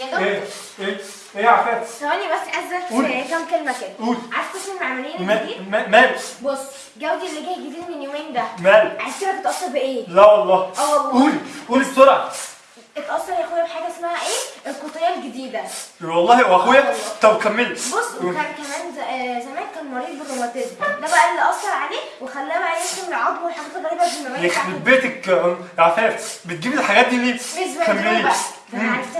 يا إيه دكتور. إيه إيه يا عفاف؟ ثواني بس عايزك كام كلمة كده. قولي. عارف قسم المعماريين ما- الجديد ما- مال بص جودي اللي جاي جديد من يومين ده. مال عايز كده تتاثر بإيه؟ لا والله. آه والله. قولي قولي بسرعة. اتأثر يا أخويا بحاجة اسمها إيه؟ القطيه الجديدة. والله واخويا طب كملي. بص. وكان كمان آه، زمان كان مريض بالروماتيزم. ده بقى اللي أثر عليه وخلاه بقى يرسم العظم والحاجات الغريبة في المباني يخرب بيتك يا عفاف بتجيبي الحاجات دي ليه؟ كملي. ده. أنا عرفت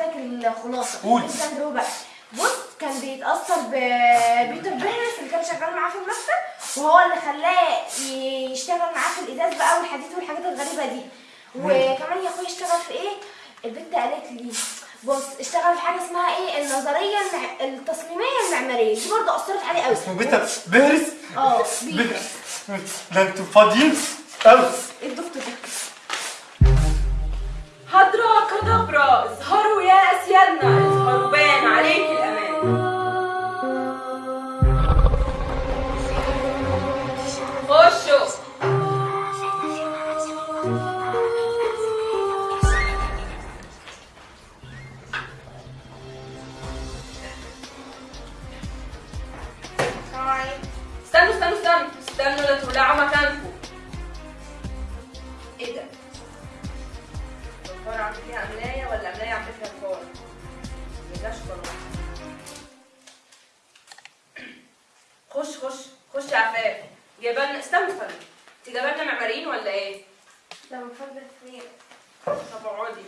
بندرو بقى. بص كان بيتأثر ببيتر بيرنس اللي كان شغال معاه في المكتب وهو اللي خلاه يشتغل معاه في الإزاز بقى والحديد والحاجات الغريبة دي. وكمان يا اخويا اشتغل في إيه؟ البنت قالت لي بص اشتغل في حاجة اسمها إيه؟ النظرية المع... التصميمية المعمارية. دي برضه أثرت عليه قوي اسمه بيتر بيرنس آه بي- بيتر ده أنتوا فاضيين؟ قوي يا اسيادنا اظهروا بان عليك الأمان. خشوا استنوا استنوا استنوا. استنوا لا تولعوا مكانكم. خش خش خش يا عفاف. جايبه لنا استنى استنى. انت جايبه لنا معماريين ولا إيه؟ ده من فضل خير طب اقعدي.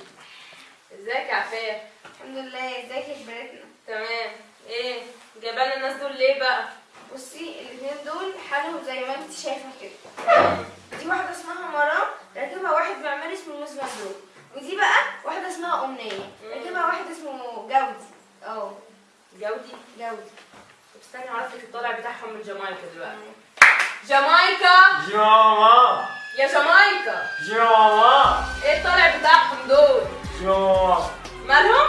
ازيك يا عفاف؟ الحمد لله. ازيك يا كبرتنا؟ تمام. إيه؟ جايبه لنا الناس دول ليه بقى؟ بصي الاثنين دول حالهم زي ما انت شايفة كده. دي واحدة اسمها مرام راكبها واحد معماري اسمه موز مبروك ودي بقى واحدة اسمها أمنية. راكبها واحد اسمه جودي. آه جودي؟ جودي. استني اعرف لك الطالع بتاعهم من جامايكا دلوقتي. جامايكا؟ جي ماما يا جامايكا. جي ماما إيه الطالع بتاعهم دول؟ جي ماما مالهم؟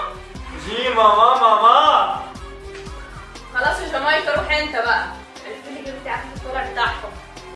جي ماما. ماما خلاص يا جامايكا روح انت بقى. عرفت لي جبت عارف الطلع بتاعهم.